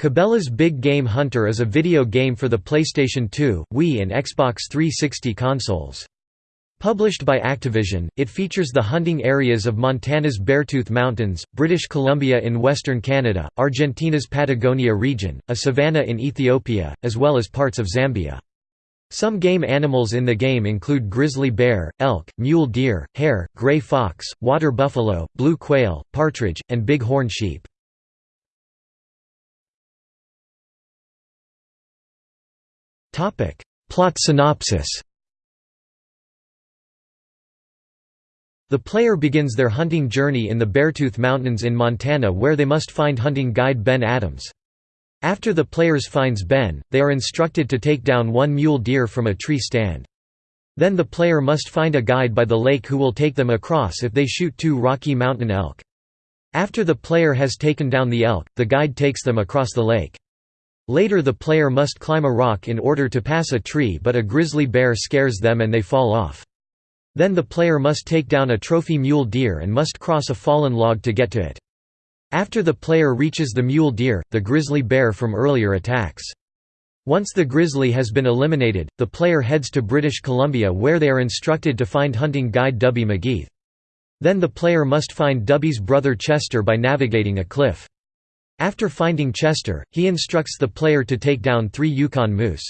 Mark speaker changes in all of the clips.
Speaker 1: Cabela's Big Game Hunter is a video game for the PlayStation 2, Wii and Xbox 360 consoles. Published by Activision, it features the hunting areas of Montana's Beartooth Mountains, British Columbia in western Canada, Argentina's Patagonia region, a savanna in Ethiopia, as well as parts of Zambia. Some game animals in the game include grizzly bear, elk, mule deer, hare, gray fox, water buffalo, blue quail, partridge, and big-horn sheep. Plot synopsis The player begins their hunting journey in the Beartooth Mountains in Montana where they must find hunting guide Ben Adams. After the players finds Ben, they are instructed to take down one mule deer from a tree stand. Then the player must find a guide by the lake who will take them across if they shoot two Rocky Mountain elk. After the player has taken down the elk, the guide takes them across the lake. Later the player must climb a rock in order to pass a tree but a grizzly bear scares them and they fall off. Then the player must take down a trophy mule deer and must cross a fallen log to get to it. After the player reaches the mule deer, the grizzly bear from earlier attacks. Once the grizzly has been eliminated, the player heads to British Columbia where they are instructed to find hunting guide Dubby McGeeth. Then the player must find Dubby's brother Chester by navigating a cliff. After finding Chester, he instructs the player to take down three Yukon moose.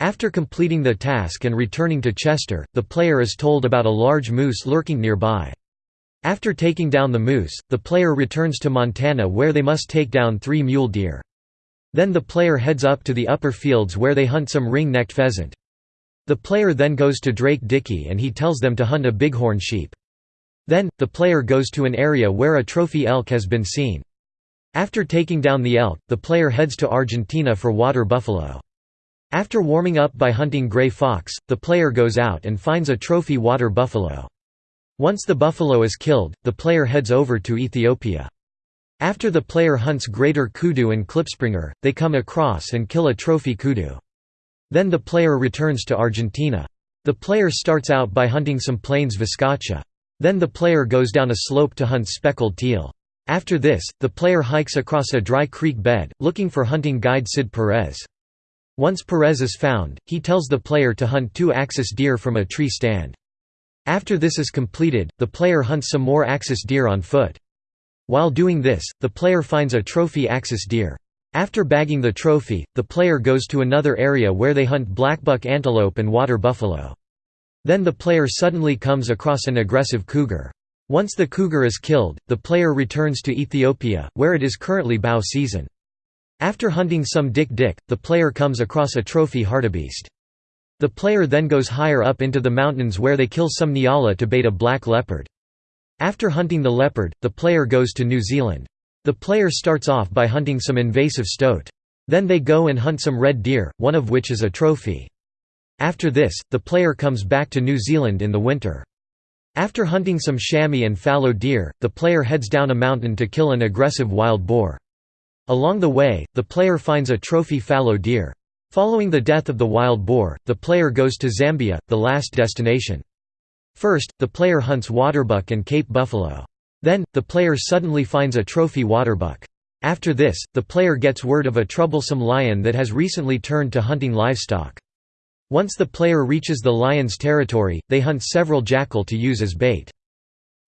Speaker 1: After completing the task and returning to Chester, the player is told about a large moose lurking nearby. After taking down the moose, the player returns to Montana where they must take down three mule deer. Then the player heads up to the upper fields where they hunt some ring-necked pheasant. The player then goes to Drake Dickey and he tells them to hunt a bighorn sheep. Then, the player goes to an area where a trophy elk has been seen. After taking down the elk, the player heads to Argentina for water buffalo. After warming up by hunting gray fox, the player goes out and finds a trophy water buffalo. Once the buffalo is killed, the player heads over to Ethiopia. After the player hunts greater kudu and klipspringer, they come across and kill a trophy kudu. Then the player returns to Argentina. The player starts out by hunting some plains viscacha. Then the player goes down a slope to hunt speckled teal. After this, the player hikes across a dry creek bed, looking for hunting guide Sid Perez. Once Perez is found, he tells the player to hunt two axis deer from a tree stand. After this is completed, the player hunts some more axis deer on foot. While doing this, the player finds a trophy axis deer. After bagging the trophy, the player goes to another area where they hunt blackbuck antelope and water buffalo. Then the player suddenly comes across an aggressive cougar. Once the cougar is killed, the player returns to Ethiopia, where it is currently bow season. After hunting some dik-dik, the player comes across a trophy hartebeest. The player then goes higher up into the mountains where they kill some nyala to bait a black leopard. After hunting the leopard, the player goes to New Zealand. The player starts off by hunting some invasive stoat. Then they go and hunt some red deer, one of which is a trophy. After this, the player comes back to New Zealand in the winter. After hunting some chamois and fallow deer, the player heads down a mountain to kill an aggressive wild boar. Along the way, the player finds a trophy fallow deer. Following the death of the wild boar, the player goes to Zambia, the last destination. First, the player hunts waterbuck and Cape buffalo. Then, the player suddenly finds a trophy waterbuck. After this, the player gets word of a troublesome lion that has recently turned to hunting livestock. Once the player reaches the lion's territory, they hunt several jackal to use as bait.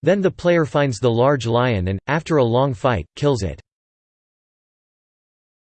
Speaker 1: Then the player finds the large lion and, after a long fight, kills it.